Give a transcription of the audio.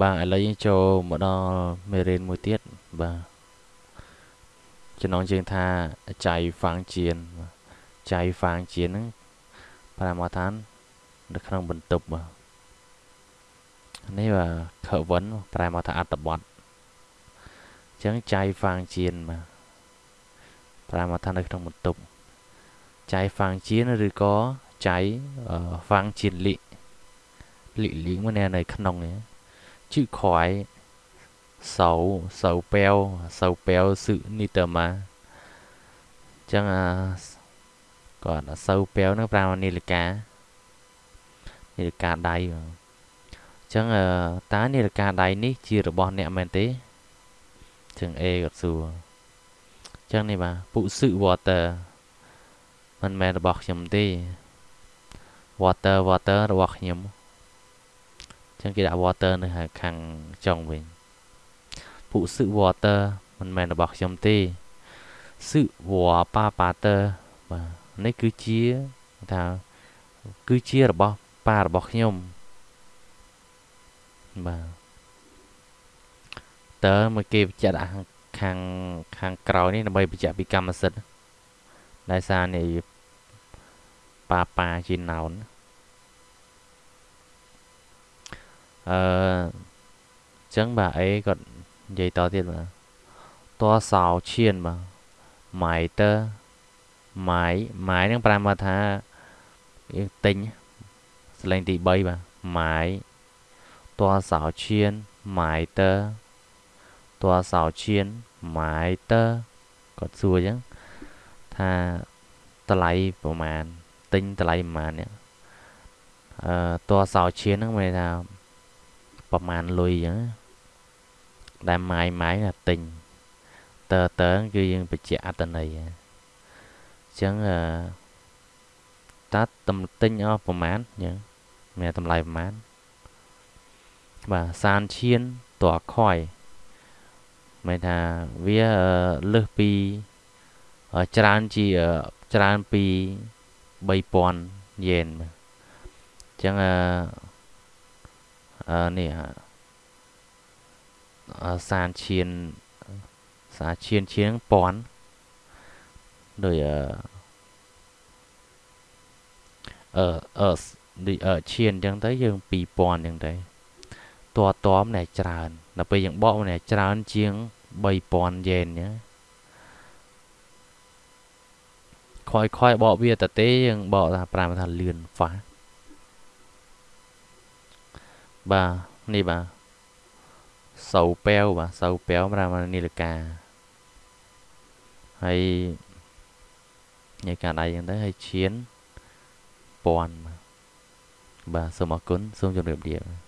បាទឥឡូវយើងចូលមកដល់មេរៀនមួយទៀតបាទចំណងជើងថាចៃហ្វាងជៀនចៃហ្វាងជៀនហ្នឹងប្រាមាឋាននៅក្នុងបន្ទប់បាទនេះបាទខវិនប្រែមកថាអត្តបទអញ្ចឹងចៃហ្វាងជៀនបាទប្រែមកថានៅក្នុងបន្ទប់ចៃហ្វាងជៀនឬក៏ចៃហ្វាងជៀនលីលីលីមកនៅក្នុងនេះ ជឺខ្វាយសៅសៅប៉ែវសៅប៉ែវសឹនីតម៉ាចឹងអាគាត់សៅប៉ែវនឹងប្រាំនាឡិកានាឡិកាដៃបាទចឹងតើនាឡិកាដៃនេះជារបស់អ្នកមែនទេចឹង A គាត់សួរចឹងនេះបាទពុសឹ water មិនមែនរបស់ខ្ញុំទេ water water របស់ខ្ញុំ ចឹងគេដាក់ water នៅខាងចុងវិញពុសឹ water មិនមែនរបស់ខ្ញុំទេសឹវ៉ាប៉ាប៉ាតើបាទនេះគឺជាថាគឺជារបស់ប៉ារបស់ខ្ញុំបាទតើមកគេបញ្ជាក់ដាក់ខាងខាងក្រោយនេះដើម្បីបញ្ជាក់ពីកម្មសិទ្ធិដោយសារនេះប៉ាប៉ាជាណោន អឺចឹងបាទអេគាត់និយាយតទៀតបាទតោសោឈៀនបាទម៉ៃតើម៉ៃម៉ៃនឹងប្រែមកថាយើងទិញសលេងទី3បាទម៉ៃតោសោឈៀនម៉ៃតើតោសោឈៀនម៉ៃតើគាត់សួរអញ្ចឹងថាតម្លៃប្រហែលទិញតម្លៃប្រហែលនេះអឺតោសោឈៀនហ្នឹងមានថា ប្រមាណលុយអញ្ចឹងដែលម៉ាយម៉ាយណាទិញតើតើគឺយើងបញ្ជាក់អត្តន័យអញ្ចឹងអឺតាតំទិញអស់ប្រមាណអញ្ចឹងមានតម្លៃប្រមាណបាទសានឈៀនតើខ້ອຍមានថាវាលើសពីច្រើនជាច្រើនពី3000យេនអញ្ចឹងអឺអឺ នេះសានឈៀនសាឈៀនឈៀនពាន់ដោយអឺអឺអឺដូចអឺឈៀនអញ្ចឹងទៅយើង2000អញ្ចឹងទៅតតមណែច្រើនដល់ពេលយើងបកម្នាក់ច្រើនជាង3000យេនអញ្ចឹងខ້อยៗបកវាតទេយើងបកថាប្រាំថាលឿនហ្វា បាទនេះបាទសៅប៉ែវបាទសៅប៉ែវប្រាំនាឡិកាហើយញ៉ៃកាដៃយ៉ាងទៅហើយឈៀនពាន់បាទសូមអរគុណសូមជម្រាបលា